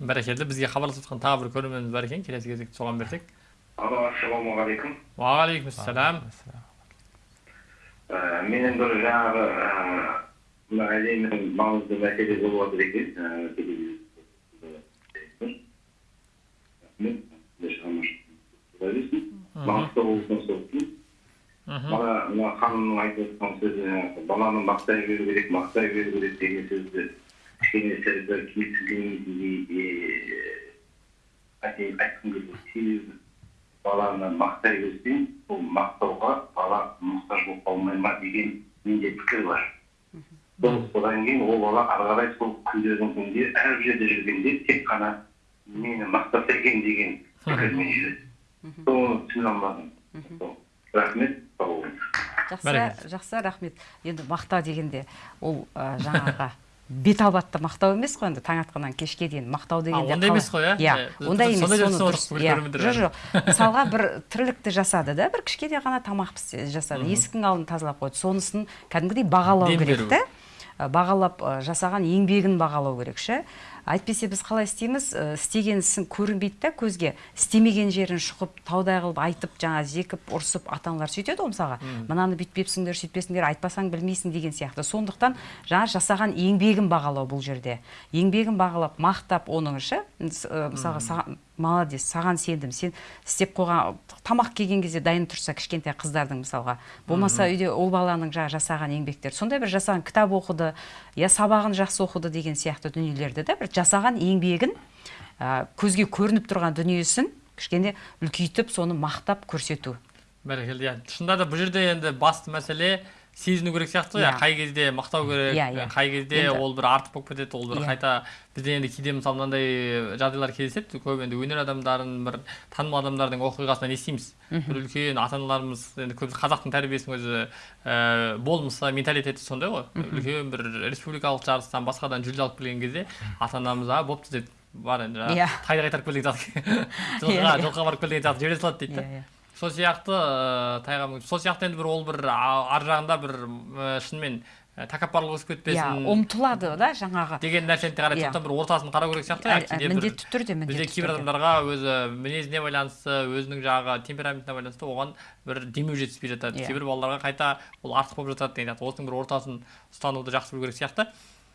бәрекелді бізге хабарласып жатқан тағы бір көрерменіміз бар екен келесі кезекті соған берсек алло ассалаумағалейкум уағалейкумассалам ә, менің бір жаңағы мына әлемнің маңызды мәселе болып жатыр екен. Маңғыстау облысынан соттым мына мына ханымның айтып жатқан сөзі баланы мақтай беру керек мақтай беру керек деген сөзді кішкене сәл бір келісілгендей айтқым келеді себебі баланы мақтай берсең ол мақтауға бала мұқтаж болып қалмай ма деген менде пікір бар сол содан кейін ол бала ары қарай сол күндердің күнінде әр жерде жүргенде тек қана мені мақтаса екен деген пікірмен жүреді соны түсіне алмадым рахмет сау болыңыз жақсы жақсы рахмет енді мақтау дегенде ол жаңағы бет албатты мақтау емес қой енді таң атқаннан кешке дейін мақтау дегенде ондай емес қой, иә? иә ондай емес иә жоқ жоқ. Мысалға бір тірлікті жасады да бір кішкене ғана тамақ жасады. Есіктің алдын тазалап қойды. Сонысын кәдімгідей бағалау керек та бағалап жасаған еңбегін бағалау керек ше. Әйтпесе біз қалай істейміз? Ә, істеген ісің көрінбейді да көзге істемеген жерін шұқып таудай қылып айтып жаңа зекіп ұрсып ата аналар сөйтеді ғой мысалға. Мынаны бүйтпепсіңдер сөйтпесіңдер айтпасаң білмейсің деген сияқты. Сондықтан жаңа жасаған еңбегін бағалау бұл жерде. Еңбегін бағалап мақтап оның мс- ә, мысалға саған- молодец саған сендім. Сен істеп қойған тамақ келген кезде дайын тұрса кішкентай қыздардың мысалға. Болмаса үйде ол баланың жаңағы жасаған еңбектері. Сондай бір жасаған кітап оқыды я сабағын жақсы оқыды деген сияқты дүниелерді да бір жасаған еңбегін ә, көзге көрініп тұрған дүниесін кішкене үлкейтіп соны мақтап көрсету. Бәрекелді. Иә шынында да бұл жерде енді басты мәселе сезіну керек сияқты ғой иә Иә. қай кезде мақтау керек Иә, иә. қай кезде Енді- ол бір артық болып кетеді ол бір Иә. қайта бізде енді кейде мысалы мынандай жағдайлар кездеседі көп енді өнер адамдарын бір танымал адамдардың оқиғасынан естиміз бір үлкен ата аналарымыз енді көп қазақтың тәрбиесінің өзі ә, болмысы менталитеті сондай ғой үлкен бір республикалық жарыстан басқадан жүлде алып келген кезде ата анамыз а бопты деп бар енді Иә. жаңағы тайды қайтарып кел деген сияқты жылқыға жылқыға барып кел деген сияқты жібере салады дейді да. Сол сияқты ә, тайға мініп- сол сияқты енді бір ол бір ар жағында бір ә, шынымен ә, тәкаппарлық өсіп иә кетпесін ұмтылады да жаңағы. деген нәрсені қарай Иә. сондықтан бір ортасын қарау керек сияқты иә, міндетті түрде бізде міндетті кейбір түрде. адамдарға өзі мінезіне байланысты өзінің жаңағы темпераментіне байланысты оған бір демеу жетіспей жатады. Иә. кейбір балаларға қайта ол артық болып жатады деген сияқты. Осының бір ортасын ұстануды жақсы білу керек сияқты.